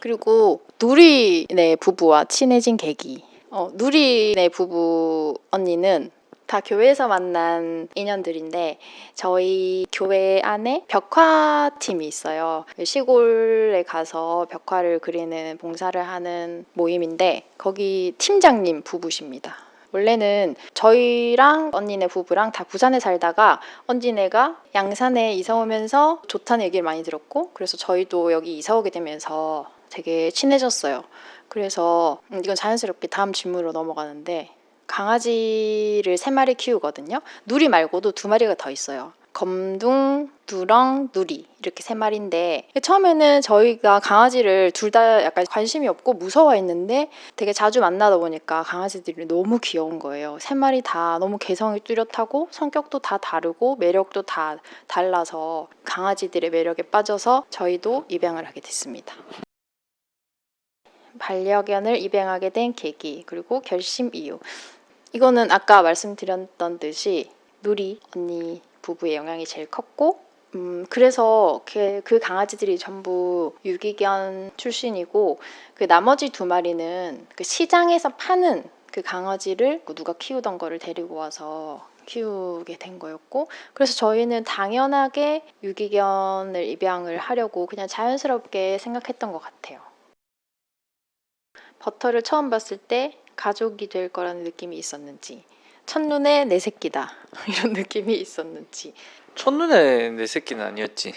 그리고 누리네 부부와 친해진 계기. 어, 누리네 부부 언니는 다 교회에서 만난 인연들인데 저희 교회 안에 벽화팀이 있어요. 시골에 가서 벽화를 그리는 봉사를 하는 모임인데 거기 팀장님 부부십니다. 원래는 저희랑 언니네 부부랑 다 부산에 살다가 언니네가 양산에 이사 오면서 좋다는 얘기를 많이 들었고 그래서 저희도 여기 이사 오게 되면서 되게 친해졌어요. 그래서 음, 이건 자연스럽게 다음 질문으로 넘어가는데 강아지를 세 마리 키우거든요. 누리 말고도 두 마리가 더 있어요. 검둥, 누렁, 누리 이렇게 세 마리인데 처음에는 저희가 강아지를 둘 다 약간 관심이 없고 무서워했는데 되게 자주 만나다 보니까 강아지들이 너무 귀여운 거예요. 세 마리 다 너무 개성이 뚜렷하고 성격도 다 다르고 매력도 다 달라서 강아지들의 매력에 빠져서 저희도 입양을 하게 됐습니다. 반려견을 입양하게 된 계기 그리고 결심 이유 이거는 아까 말씀드렸던 듯이 누리 언니 부부의 영향이 제일 컸고 음, 그래서 그, 그 강아지들이 전부 유기견 출신이고 그 나머지 두 마리는 그 시장에서 파는 그 강아지를 누가 키우던 거를 데리고 와서 키우게 된 거였고 그래서 저희는 당연하게 유기견을 입양을 하려고 그냥 자연스럽게 생각했던 것 같아요. 버터를 처음 봤을 때 가족이 될 거라는 느낌이 있었는지 첫눈에 내 새끼다 이런 느낌이 있었는지 첫눈에 내 새끼는 아니었지.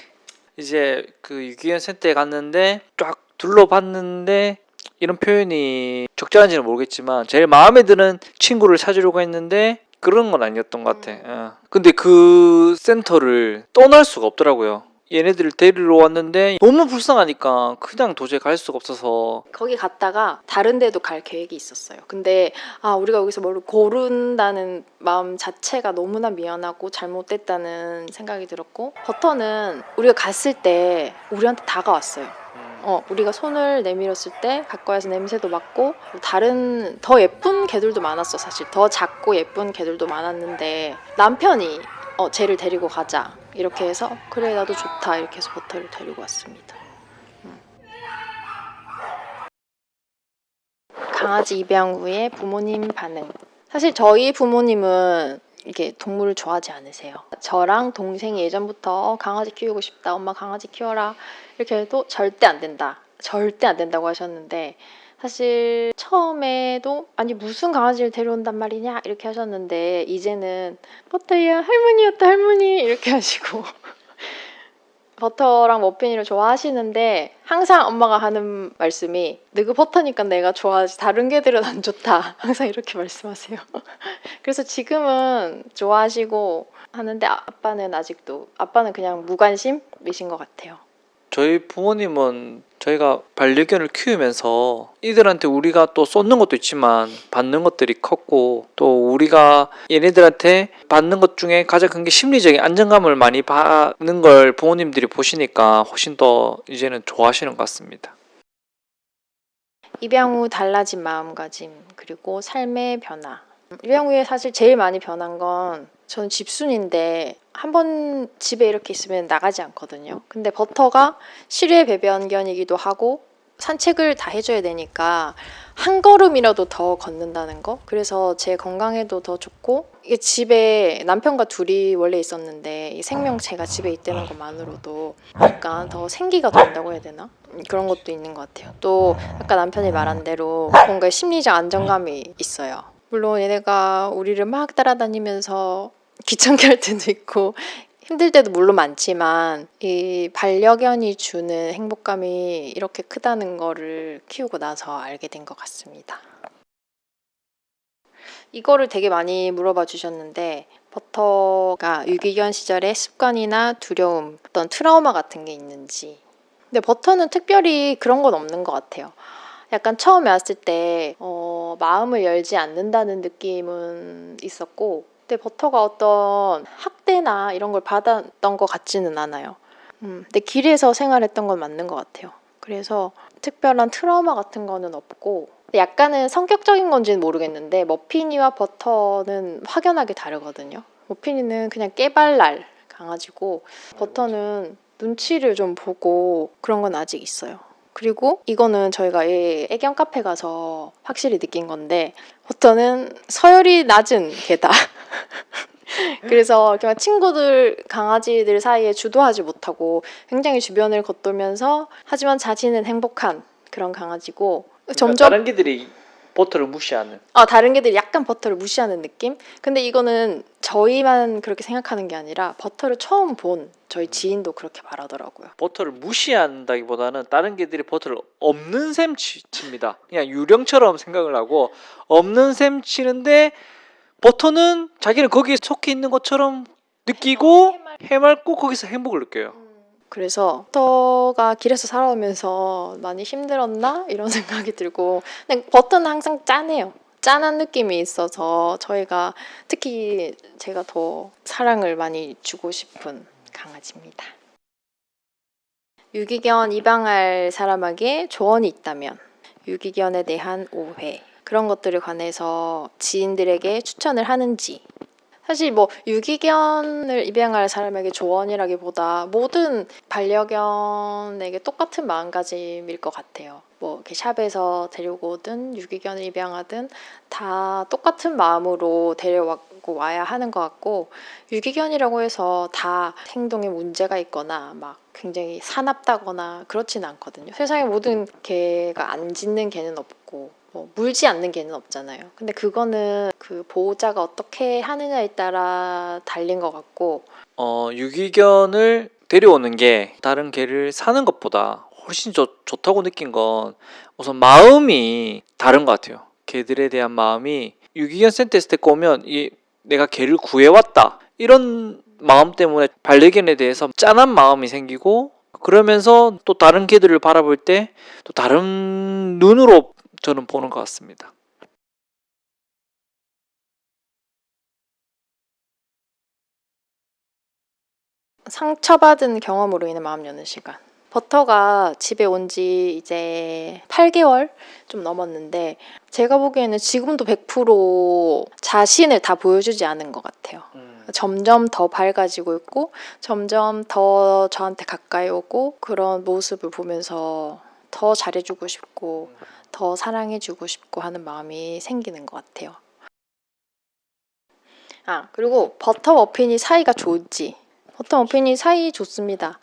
이제 그 유기견 센터에 갔는데 쫙 둘러봤는데 이런 표현이 적절한지는 모르겠지만 제일 마음에 드는 친구를 찾으려고 했는데 그런 건 아니었던 것 같아. 어. 근데 그 센터를 떠날 수가 없더라고요. 얘네들을 데리러 왔는데 너무 불쌍하니까 그냥 도저히 갈 수가 없어서 거기 갔다가 다른 데도 갈 계획이 있었어요. 근데 아 우리가 여기서 뭘 고른다는 마음 자체가 너무나 미안하고 잘못됐다는 생각이 들었고 버터는 우리가 갔을 때 우리한테 다가왔어요. 음, 어, 우리가 손을 내밀었을 때 가까이 와서 냄새도 맡고 다른 더 예쁜 개들도 많았어 사실 더 작고 예쁜 개들도 많았는데 남편이 어, 쟤를 데리고 가자. 이렇게 해서 그래 나도 좋다. 이렇게 해서 버터를 데리고 왔습니다. 음. 강아지 입양 후에 부모님 반응. 사실 저희 부모님은 이렇게 동물을 좋아하지 않으세요. 저랑 동생이 예전부터 어, 강아지 키우고 싶다 엄마 강아지 키워라 이렇게 해도 절대 안 된다. 절대 안 된다고 하셨는데 사실 처음에도 아니 무슨 강아지를 데려온단 말이냐? 이렇게 하셨는데 이제는 버터야 할머니였다 할머니. 이렇게 하시고 버터랑 머핀이를 좋아하시는데 항상 엄마가 하는 말씀이 너그 버터니까 내가 좋아하지. 다른 개들은 안 좋다. 항상 이렇게 말씀하세요. 그래서 지금은 좋아하시고 하는데 아빠는 아직도 아빠는 그냥 무관심이신 것 같아요 저희 부모님은 저희가 반려견을 키우면서 이들한테 우리가 또 쏟는 것도 있지만 받는 것들이 컸고 또 우리가 얘네들한테 받는 것 중에 가장 큰 게 심리적인 안정감을 많이 받는 걸 부모님들이 보시니까 훨씬 더 이제는 좋아하시는 것 같습니다. 입양 후 달라진 마음가짐 그리고 삶의 변화 입양 후에 사실 제일 많이 변한 건 저는 집순인데 한 번 집에 이렇게 있으면 나가지 않거든요. 근데 버터가 실외 배변견이기도 하고 산책을 다 해줘야 되니까 한 걸음이라도 더 걷는다는 거. 그래서 제 건강에도 더 좋고 이게 집에 남편과 둘이 원래 있었는데 이 생명체가 집에 있다는 것만으로도 약간 더 생기가 돈다고 해야 되나? 그런 것도 있는 것 같아요. 또 아까 남편이 말한 대로 뭔가 심리적 안정감이 있어요. 물론 얘네가 우리를 막 따라다니면서 귀찮게 할 때도 있고 힘들 때도 물론 많지만 이 반려견이 주는 행복감이 이렇게 크다는 거를 키우고 나서 알게 된 것 같습니다. 이거를 되게 많이 물어봐 주셨는데 버터가 유기견 시절의 습관이나 두려움, 어떤 트라우마 같은 게 있는지 근데 버터는 특별히 그런 건 없는 것 같아요. 약간 처음에 왔을 때 어, 마음을 열지 않는다는 느낌은 있었고 근데 버터가 어떤 학대나 이런 걸 받았던 것 같지는 않아요. 음, 근데 길에서 생활했던 건 맞는 것 같아요. 그래서 특별한 트라우마 같은 거는 없고 약간은 성격적인 건지는 모르겠는데 머피니와 버터는 확연하게 다르거든요. 머피니는 그냥 깨발랄 강아지고 버터는 눈치를 좀 보고 그런 건 아직 있어요. 그리고 이거는 저희가 이 애견 카페 가서 확실히 느낀 건데 버터는 서열이 낮은 개다. 그래서 막 친구들 강아지들 사이에 주도하지 못하고 굉장히 주변을 겉돌면서 하지만 자신은 행복한 그런 강아지고 점점 다른 개들이 버터를 무시하는. 아, 다른 개들이 약간 버터를 무시하는 느낌? 근데 이거는 저희만 그렇게 생각하는 게 아니라 버터를 처음 본 저희 지인도 그렇게 말하더라고요. 버터를 무시한다기보다는 다른 개들이 버터를 없는 셈 치, 칩니다. 그냥 유령처럼 생각을 하고 없는 셈 치는데 버터는 자기는 거기에 속해 있는 것처럼 느끼고 해맑고 거기서 행복을 느껴요. 그래서 버터가 길에서 살아오면서 많이 힘들었나 이런 생각이 들고 근데 버터는 항상 짠해요. 짠한 느낌이 있어서 저희가 특히 제가 더 사랑을 많이 주고 싶은 강아지입니다. 유기견 입양할 사람에게 조언이 있다면 유기견에 대한 오해 그런 것들에 관해서 지인들에게 추천을 하는지 사실 뭐 유기견을 입양할 사람에게 조언이라기보다 모든 반려견에게 똑같은 마음가짐일 것 같아요. 뭐 이렇게 샵에서 데리고 오든 유기견을 입양하든 다 똑같은 마음으로 데려왔고 와야 하는 것 같고 유기견이라고 해서 다 행동에 문제가 있거나 막 굉장히 사납다거나 그렇지는 않거든요. 세상에 모든 개가 안 짖는 개는 없고 뭐 물지 않는 개는 없잖아요. 근데 그거는 그 보호자가 어떻게 하느냐에 따라 달린 것 같고 어, 유기견을 데려오는 게 다른 개를 사는 것보다 훨씬 좋, 좋다고 느낀 건 우선 마음이 다른 것 같아요. 개들에 대한 마음이 유기견 센터에서 데리고 오면 이 내가 개를 구해왔다 이런 마음 때문에 반려견에 대해서 짠한 마음이 생기고 그러면서 또 다른 개들을 바라볼 때 또 다른 눈으로 저는 보는 것 같습니다. 상처받은 경험으로 인해 마음 여는 시간. 버터가 집에 온 지 이제 8개월 좀 넘었는데 제가 보기에는 지금도 100% 자신을 다 보여주지 않은 것 같아요. 점점 더 밝아지고 있고 점점 더 저한테 가까이 오고 그런 모습을 보면서 더 잘해주고 싶고 더 사랑해주고 싶고 하는 마음이 생기는 것 같아요. 아 그리고 버터 머핀이 사이가 좋은지 버터 머핀이 사이 좋습니다.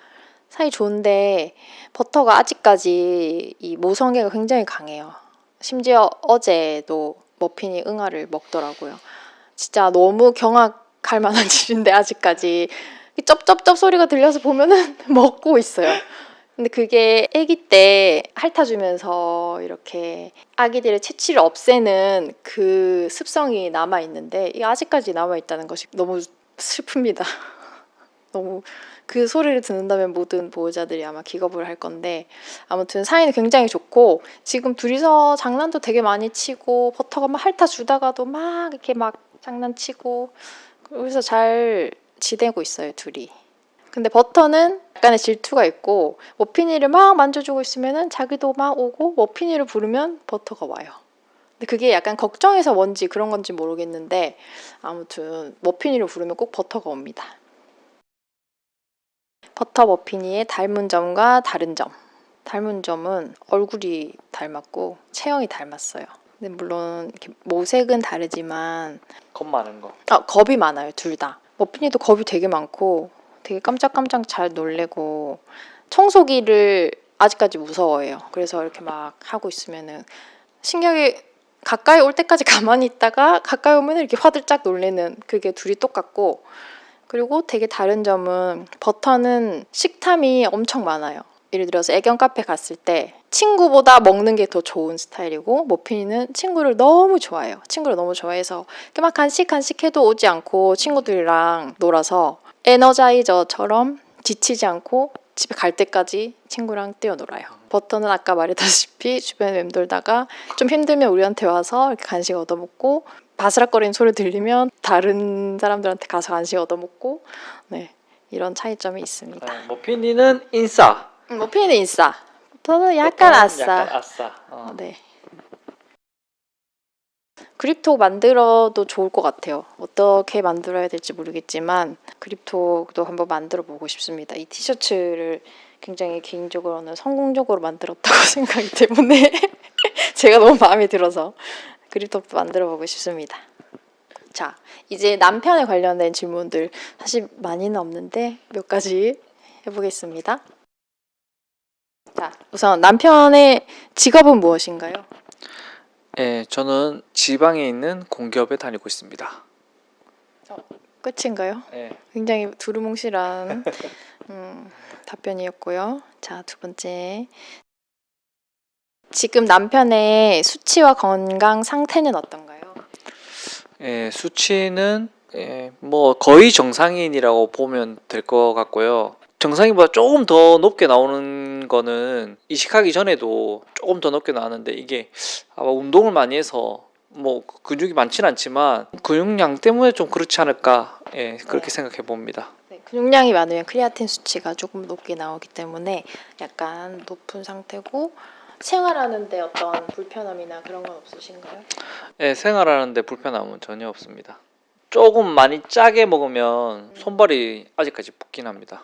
사이 좋은데 버터가 아직까지 이 모성애가 굉장히 강해요. 심지어 어제도 머핀이 응아를 먹더라고요. 진짜 너무 경악할 만한 일인데 아직까지 이 쩝쩝쩝 소리가 들려서 보면은 먹고 있어요. 근데 그게 아기 때 핥아주면서 이렇게 아기들의 채취를 없애는 그 습성이 남아 있는데 이게 아직까지 남아 있다는 것이 너무 슬픕니다. 너무 그 소리를 듣는다면 모든 보호자들이 아마 기겁을 할 건데 아무튼 사이는 굉장히 좋고 지금 둘이서 장난도 되게 많이 치고 버터가 막 핥아주다가도 막 이렇게 막 장난치고 그래서 잘 지내고 있어요 둘이. 근데 버터는 약간의 질투가 있고 머피니를 막 만져주고 있으면은 자기도 막 오고 머피니를 부르면 버터가 와요. 근데 그게 약간 걱정해서 뭔지 그런 건지 모르겠는데 아무튼 머피니를 부르면 꼭 버터가 옵니다. 버터 머피니의 닮은 점과 다른 점. 닮은 점은 얼굴이 닮았고 체형이 닮았어요. 근데 물론 모색은 다르지만 겁 많은 거. 아, 겁이 많아요, 둘 다. 머핀이도 겁이 되게 많고 되게 깜짝깜짝 잘 놀래고 청소기를 아직까지 무서워해요. 그래서 이렇게 막 하고 있으면은 신기하게 가까이 올 때까지 가만히 있다가 가까이 오면 이렇게 화들짝 놀래는 그게 둘이 똑같고 그리고 되게 다른 점은 버터는 식탐이 엄청 많아요. 예를 들어서 애견 카페 갔을 때 친구보다 먹는 게 더 좋은 스타일이고 머핀이는 친구를 너무 좋아해요. 친구를 너무 좋아해서 막 간식 간식 해도 오지 않고 친구들이랑 놀아서 에너자이저처럼 지치지 않고 집에 갈 때까지 친구랑 뛰어놀아요. 버터는 아까 말했다시피 주변에 맴돌다가 좀 힘들면 우리한테 와서 이렇게 간식 얻어먹고 바스락거리는 소리 들리면 다른 사람들한테 가서 간식 얻어먹고 네 이런 차이점이 있습니다. 어, 머피니는 인싸. 음, 머핀은 인싸. 버터는 약간 아싸. 약간 아싸. 어. 어, 네. 그립톡 만들어도 좋을 것 같아요. 어떻게 만들어야 될지 모르겠지만 그립톡도 한번 만들어 보고 싶습니다. 이 티셔츠를 굉장히 개인적으로는 성공적으로 만들었다고 생각이 때문에 제가 너무 마음에 들어서 그립톡도 만들어 보고 싶습니다. 자, 이제 남편에 관련된 질문들 사실 많이는 없는데 몇 가지 해보겠습니다. 자, 우선 남편의 직업은 무엇인가요? 예, 저는 지방에 있는 공기업에 다니고 있습니다. 끝인가요? 예. 굉장히 두루뭉실한 음, 답변이었고요. 자, 두 번째. 지금 남편의 수치와 건강 상태는 어떤가요? 예, 수치는 예, 뭐 거의 정상인이라고 보면 될 것 같고요. 정상인보다 조금 더 높게 나오는 거는 이식하기 전에도 조금 더 높게 나왔는데 이게 아마 운동을 많이 해서 뭐 근육이 많지는 않지만 근육량 때문에 좀 그렇지 않을까 예, 그렇게 네. 생각해 봅니다. 네, 근육량이 많으면 크리아틴 수치가 조금 높게 나오기 때문에 약간 높은 상태고 생활하는데 어떤 불편함이나 그런 건 없으신가요? 예, 생활하는데 불편함은 전혀 없습니다. 조금 많이 짜게 먹으면 손발이 아직까지 붓긴 합니다.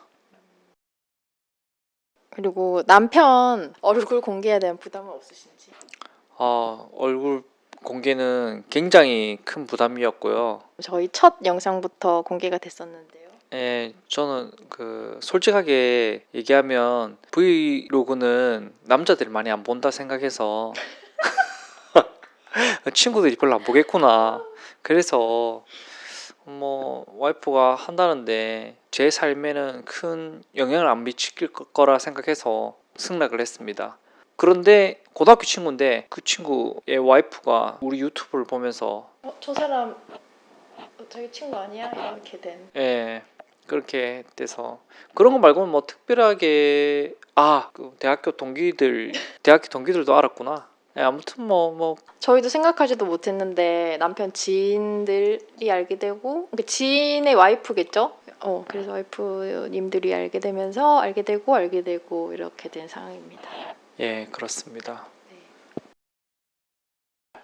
그리고 남편 얼굴 공개에 대한 부담은 없으신지? 아, 얼굴 공개는 굉장히 큰 부담이었고요. 저희 첫 영상부터 공개가 됐었는데요. 예, 저는 그 솔직하게 얘기하면 브이로그는 남자들이 많이 안 본다 생각해서 친구들이 별로 안 보겠구나. 그래서 뭐 와이프가 한다는데 제 삶에는 큰 영향을 안 미칠 거라 생각해서 승낙을 했습니다. 그런데 고등학교 친구인데 그 친구의 와이프가 우리 유튜브를 보면서 어, 저 사람 어, 자기 친구 아니야? 이렇게 된. 예 그렇게 돼서 그런 거 말고는 뭐 특별하게 아그 대학교 동기들 대학교 동기들도 알았구나 예, 아무튼 뭐 뭐 저희도 생각하지도 못했는데 남편 지인들이 알게 되고 그 지인의 와이프겠죠? 어 그래서 와이프님들이 알게 되면서 알게 되고 알게 되고 이렇게 된 상황입니다. 예, 그렇습니다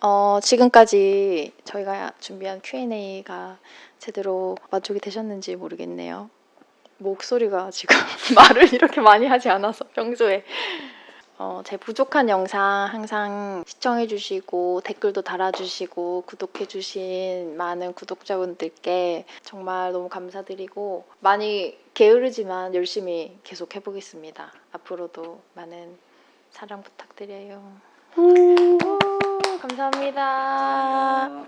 어 지금까지 저희가 준비한 Q&A가 제대로 만족이 되셨는지 모르겠네요. 목소리가 지금 말을 이렇게 많이 하지 않아서 평소에 어, 제 부족한 영상 항상 시청해주시고 댓글도 달아주시고 구독해주신 많은 구독자분들께 정말 너무 감사드리고 많이 게으르지만 열심히 계속 해보겠습니다. 앞으로도 많은 사랑 부탁드려요. 오, 감사합니다.